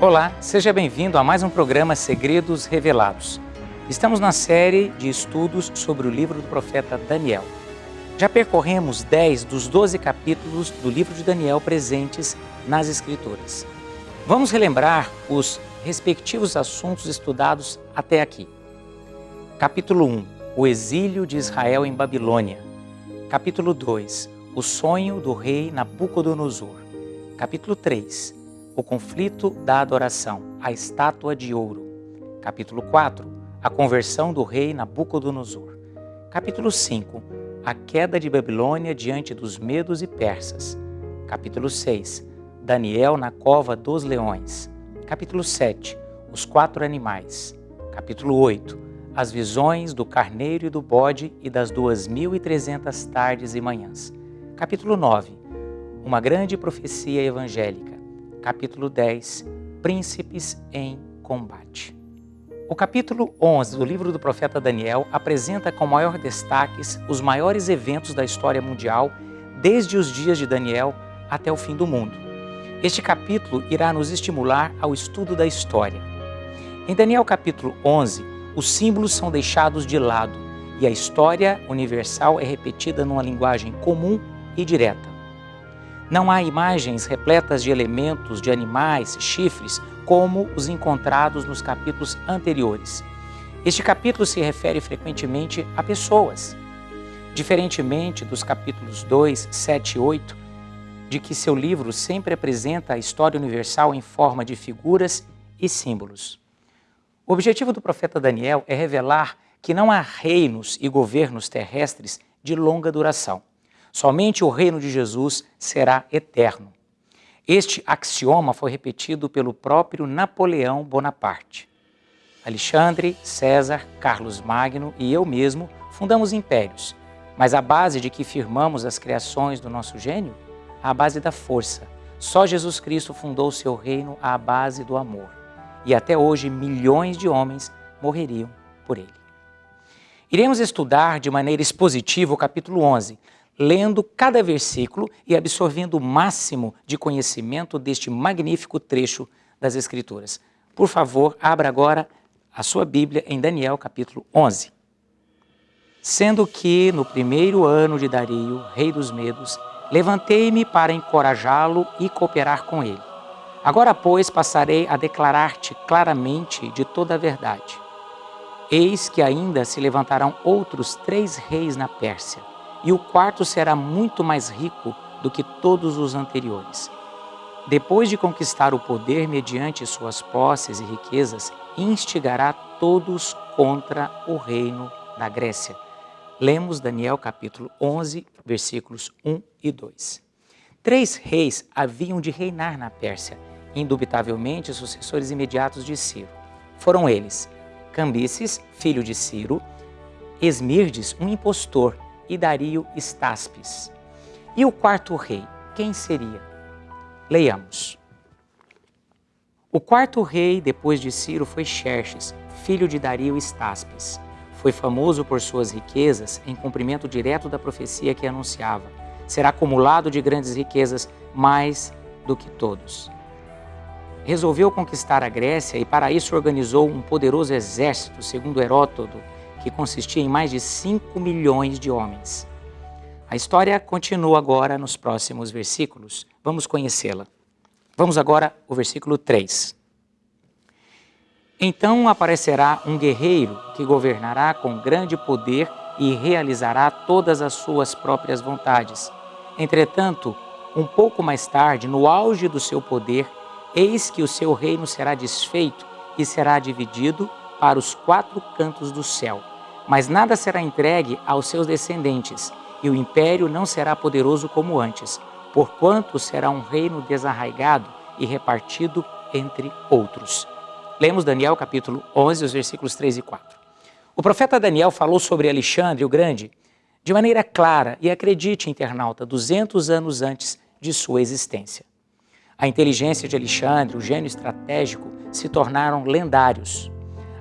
Olá, seja bem-vindo a mais um programa Segredos Revelados. Estamos na série de estudos sobre o livro do profeta Daniel. Já percorremos 10 dos 12 capítulos do livro de Daniel presentes nas Escrituras. Vamos relembrar os respectivos assuntos estudados até aqui. Capítulo 1 O exílio de Israel em Babilônia. Capítulo 2 O sonho do rei Nabucodonosor. Capítulo 3 o conflito da adoração, a estátua de ouro. Capítulo 4, a conversão do rei Nabucodonosor. Capítulo 5, a queda de Babilônia diante dos medos e persas. Capítulo 6, Daniel na cova dos leões. Capítulo 7, os quatro animais. Capítulo 8, as visões do carneiro e do bode e das duas mil e trezentas tardes e manhãs. Capítulo 9, uma grande profecia evangélica capítulo 10, Príncipes em Combate. O capítulo 11 do livro do profeta Daniel apresenta com maior destaques os maiores eventos da história mundial desde os dias de Daniel até o fim do mundo. Este capítulo irá nos estimular ao estudo da história. Em Daniel capítulo 11, os símbolos são deixados de lado e a história universal é repetida numa linguagem comum e direta. Não há imagens repletas de elementos, de animais, chifres, como os encontrados nos capítulos anteriores. Este capítulo se refere frequentemente a pessoas. Diferentemente dos capítulos 2, 7 e 8, de que seu livro sempre apresenta a história universal em forma de figuras e símbolos. O objetivo do profeta Daniel é revelar que não há reinos e governos terrestres de longa duração. Somente o reino de Jesus será eterno. Este axioma foi repetido pelo próprio Napoleão Bonaparte. Alexandre, César, Carlos Magno e eu mesmo fundamos impérios, mas a base de que firmamos as criações do nosso gênio? A base da força. Só Jesus Cristo fundou seu reino à base do amor. E até hoje milhões de homens morreriam por ele. Iremos estudar de maneira expositiva o capítulo 11, lendo cada versículo e absorvendo o máximo de conhecimento deste magnífico trecho das Escrituras. Por favor, abra agora a sua Bíblia em Daniel capítulo 11. Sendo que no primeiro ano de Dario, rei dos Medos, levantei-me para encorajá-lo e cooperar com ele. Agora, pois, passarei a declarar-te claramente de toda a verdade. Eis que ainda se levantarão outros três reis na Pérsia, e o quarto será muito mais rico do que todos os anteriores. Depois de conquistar o poder mediante suas posses e riquezas, instigará todos contra o reino da Grécia. Lemos Daniel capítulo 11, versículos 1 e 2. Três reis haviam de reinar na Pérsia, indubitavelmente sucessores imediatos de Ciro. Foram eles Cambises, filho de Ciro, Esmirdes, um impostor, e Dario Estaspes. E o quarto rei, quem seria? Leiamos. O quarto rei, depois de Ciro, foi Xerxes, filho de Dario Estaspes. Foi famoso por suas riquezas, em cumprimento direto da profecia que anunciava. Será acumulado de grandes riquezas, mais do que todos. Resolveu conquistar a Grécia e para isso organizou um poderoso exército, segundo Heródoto, que consistia em mais de 5 milhões de homens. A história continua agora nos próximos versículos. Vamos conhecê-la. Vamos agora ao versículo 3. Então aparecerá um guerreiro que governará com grande poder e realizará todas as suas próprias vontades. Entretanto, um pouco mais tarde, no auge do seu poder, eis que o seu reino será desfeito e será dividido para os quatro cantos do céu. Mas nada será entregue aos seus descendentes, e o império não será poderoso como antes, porquanto será um reino desarraigado e repartido entre outros. Lemos Daniel capítulo 11, os versículos 3 e 4. O profeta Daniel falou sobre Alexandre o Grande de maneira clara e acredite, internauta, 200 anos antes de sua existência. A inteligência de Alexandre, o gênio estratégico, se tornaram lendários.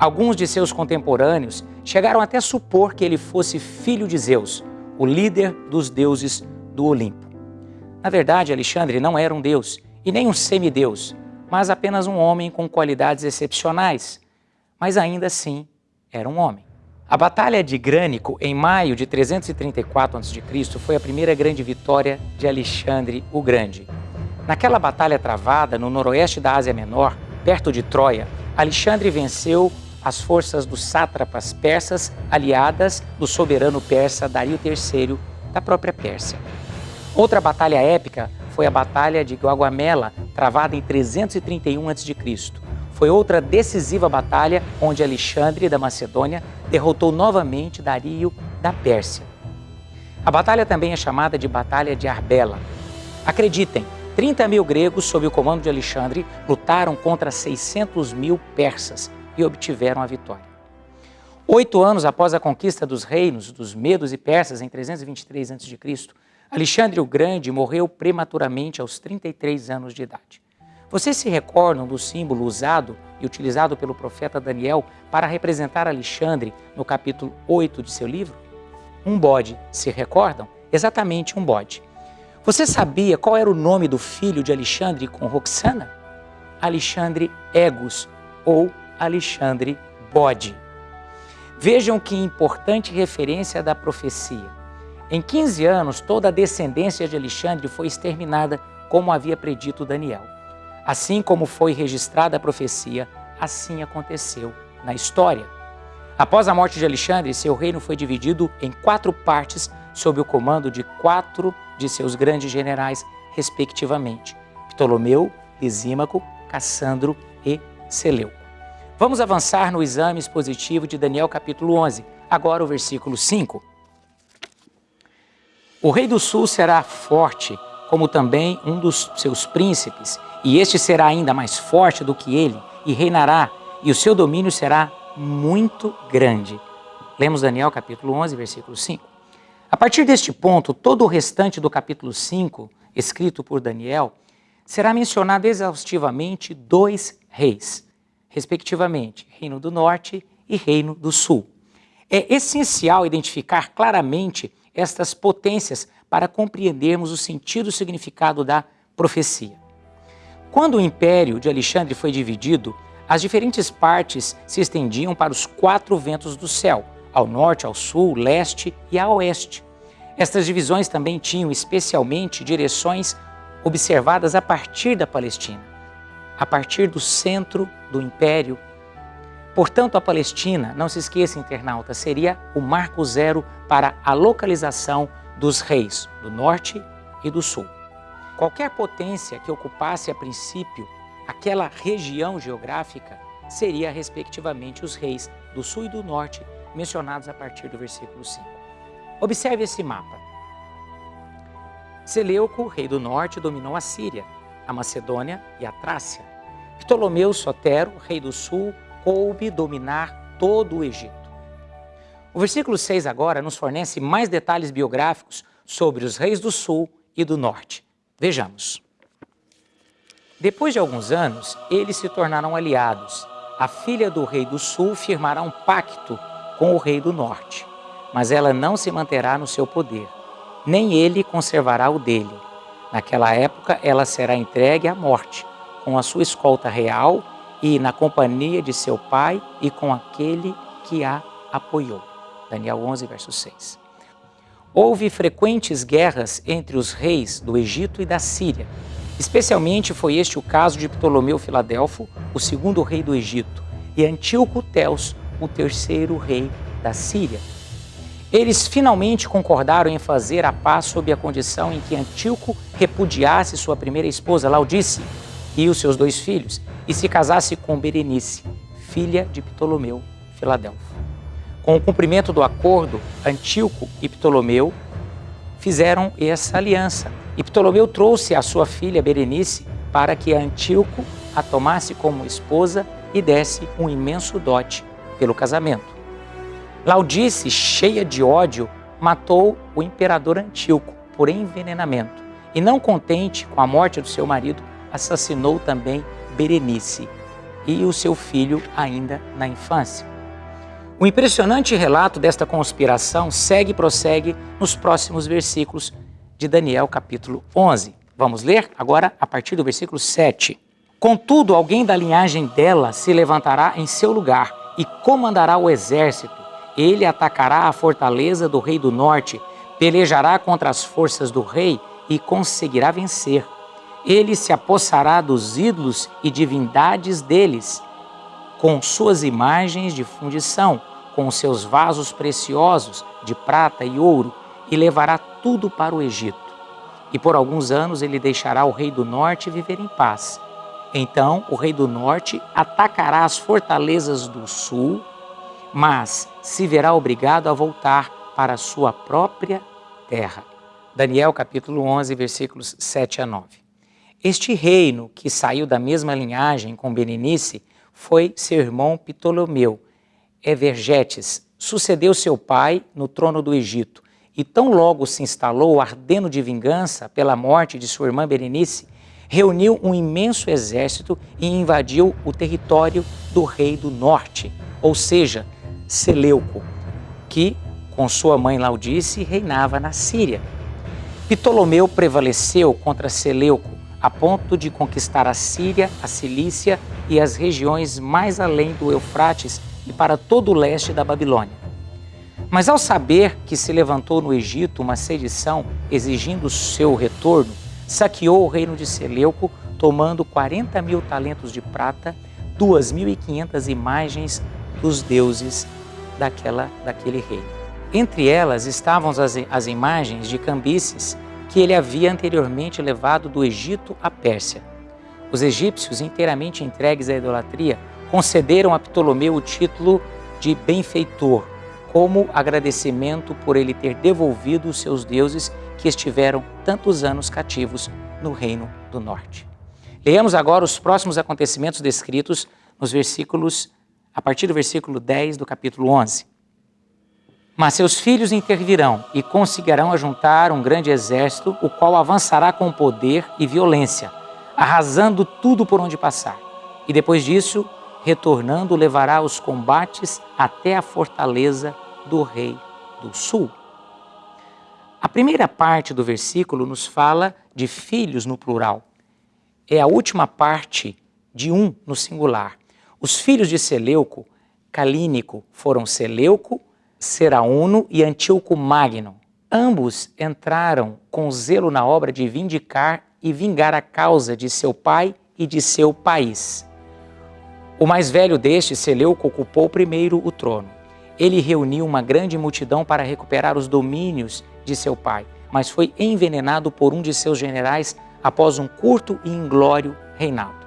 Alguns de seus contemporâneos chegaram até a supor que ele fosse filho de Zeus, o líder dos deuses do Olimpo. Na verdade, Alexandre não era um deus e nem um semideus, mas apenas um homem com qualidades excepcionais. Mas ainda assim, era um homem. A Batalha de Grânico, em maio de 334 a.C., foi a primeira grande vitória de Alexandre o Grande. Naquela batalha travada no noroeste da Ásia Menor, perto de Troia, Alexandre venceu as forças dos sátrapas persas aliadas do soberano persa Dario III da própria Pérsia. Outra batalha épica foi a Batalha de Guaguamela, travada em 331 a.C. Foi outra decisiva batalha onde Alexandre da Macedônia derrotou novamente Dario da Pérsia. A batalha também é chamada de Batalha de Arbela. Acreditem, 30 mil gregos, sob o comando de Alexandre, lutaram contra 600 mil persas e obtiveram a vitória. Oito anos após a conquista dos reinos dos Medos e Persas, em 323 a.C., Alexandre o Grande morreu prematuramente aos 33 anos de idade. Vocês se recordam do símbolo usado e utilizado pelo profeta Daniel para representar Alexandre no capítulo 8 de seu livro? Um bode, se recordam? Exatamente um bode. Você sabia qual era o nome do filho de Alexandre com Roxana? Alexandre Egus ou Alexandre Bode. Vejam que importante referência da profecia. Em 15 anos, toda a descendência de Alexandre foi exterminada, como havia predito Daniel. Assim como foi registrada a profecia, assim aconteceu na história. Após a morte de Alexandre, seu reino foi dividido em quatro partes sob o comando de quatro de seus grandes generais, respectivamente: Ptolomeu, Lisímaco, Cassandro e Seleuco. Vamos avançar no exame expositivo de Daniel capítulo 11, agora o versículo 5. O rei do sul será forte, como também um dos seus príncipes, e este será ainda mais forte do que ele, e reinará, e o seu domínio será muito grande. Lemos Daniel capítulo 11, versículo 5. A partir deste ponto, todo o restante do capítulo 5, escrito por Daniel, será mencionado exaustivamente dois reis, respectivamente, Reino do Norte e Reino do Sul. É essencial identificar claramente estas potências para compreendermos o sentido e significado da profecia. Quando o império de Alexandre foi dividido, as diferentes partes se estendiam para os quatro ventos do céu, ao norte, ao sul, leste e a oeste. Estas divisões também tinham especialmente direções observadas a partir da Palestina, a partir do centro do império Portanto, a Palestina, não se esqueça, internauta, seria o marco zero para a localização dos reis do norte e do sul. Qualquer potência que ocupasse a princípio aquela região geográfica seria, respectivamente, os reis do sul e do norte, mencionados a partir do versículo 5. Observe esse mapa. Seleuco, rei do norte, dominou a Síria, a Macedônia e a Trácia. Ptolomeu Sotero, rei do sul, coube dominar todo o Egito. O versículo 6 agora nos fornece mais detalhes biográficos sobre os reis do sul e do norte. Vejamos. Depois de alguns anos, eles se tornaram aliados. A filha do rei do sul firmará um pacto com o rei do norte, mas ela não se manterá no seu poder, nem ele conservará o dele. Naquela época, ela será entregue à morte, com a sua escolta real e na companhia de seu pai e com aquele que a apoiou. Daniel 11, verso 6. Houve frequentes guerras entre os reis do Egito e da Síria. Especialmente foi este o caso de Ptolomeu Filadelfo, o segundo rei do Egito, e Antíoco Teos, o terceiro rei da Síria. Eles finalmente concordaram em fazer a paz sob a condição em que Antíoco repudiasse sua primeira esposa, Laudice, e os seus dois filhos, e se casasse com Berenice, filha de Ptolomeu Filadelfo. Com o cumprimento do acordo, Antíoco e Ptolomeu fizeram essa aliança. E Ptolomeu trouxe a sua filha Berenice para que Antíoco a tomasse como esposa e desse um imenso dote pelo casamento. Laudice, cheia de ódio, matou o imperador Antíoco por envenenamento. E não contente com a morte do seu marido, assassinou também Berenice e o seu filho ainda na infância. O impressionante relato desta conspiração segue e prossegue nos próximos versículos de Daniel capítulo 11. Vamos ler agora a partir do versículo 7. Contudo, alguém da linhagem dela se levantará em seu lugar e comandará o exército. Ele atacará a fortaleza do rei do norte, pelejará contra as forças do rei e conseguirá vencer. Ele se apossará dos ídolos e divindades deles, com suas imagens de fundição, com seus vasos preciosos de prata e ouro, e levará tudo para o Egito. E por alguns anos ele deixará o rei do norte viver em paz então o rei do norte atacará as fortalezas do sul, mas se verá obrigado a voltar para sua própria terra. Daniel capítulo 11, versículos 7 a 9. Este reino que saiu da mesma linhagem com Berenice foi seu irmão Ptolomeu. Evergetes sucedeu seu pai no trono do Egito e tão logo se instalou ardendo de vingança pela morte de sua irmã Berenice, reuniu um imenso exército e invadiu o território do rei do norte, ou seja, Seleuco, que, com sua mãe Laudice, reinava na Síria. Ptolomeu prevaleceu contra Seleuco a ponto de conquistar a Síria, a Cilícia e as regiões mais além do Eufrates e para todo o leste da Babilônia. Mas ao saber que se levantou no Egito uma sedição exigindo seu retorno, saqueou o reino de Seleuco, tomando 40 mil talentos de prata, 2.500 imagens dos deuses daquela, daquele reino. Entre elas estavam as, as imagens de Cambises que ele havia anteriormente levado do Egito à Pérsia. Os egípcios, inteiramente entregues à idolatria, concederam a Ptolomeu o título de benfeitor, como agradecimento por ele ter devolvido os seus deuses que estiveram tantos anos cativos no Reino do Norte. Leamos agora os próximos acontecimentos descritos nos versículos, a partir do versículo 10 do capítulo 11. Mas seus filhos intervirão e conseguirão ajuntar um grande exército, o qual avançará com poder e violência, arrasando tudo por onde passar. E depois disso, retornando, levará os combates até a fortaleza do rei do sul. A primeira parte do versículo nos fala de filhos no plural. É a última parte de um no singular. Os filhos de Seleuco, Calínico, foram Seleuco, Serauno e Antíoco Magno. Ambos entraram com zelo na obra de vindicar e vingar a causa de seu pai e de seu país. O mais velho destes, Seleuco, ocupou primeiro o trono. Ele reuniu uma grande multidão para recuperar os domínios de seu pai, mas foi envenenado por um de seus generais após um curto e inglório reinado.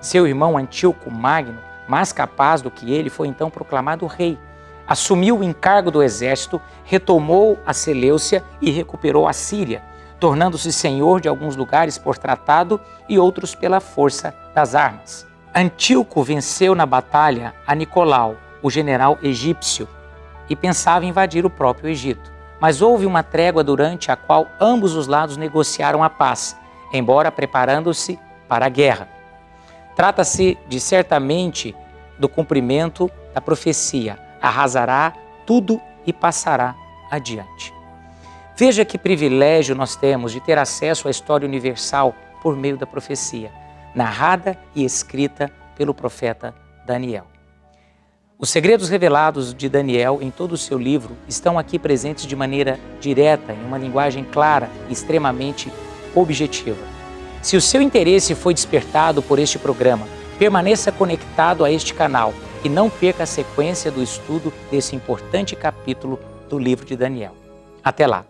Seu irmão Antíoco Magno, mais capaz do que ele, foi então proclamado rei. Assumiu o encargo do exército, retomou a Seleucia e recuperou a Síria, tornando-se senhor de alguns lugares por tratado e outros pela força das armas. Antíoco venceu na batalha a Nicolau, o general egípcio, e pensava invadir o próprio Egito mas houve uma trégua durante a qual ambos os lados negociaram a paz, embora preparando-se para a guerra. Trata-se de certamente do cumprimento da profecia: arrasará tudo e passará adiante. Veja que privilégio nós temos de ter acesso à história universal por meio da profecia, narrada e escrita pelo profeta Daniel. Os segredos revelados de Daniel em todo o seu livro estão aqui presentes de maneira direta, em uma linguagem clara e extremamente objetiva. Se o seu interesse foi despertado por este programa, permaneça conectado a este canal e não perca a sequência do estudo desse importante capítulo do livro de Daniel. Até lá!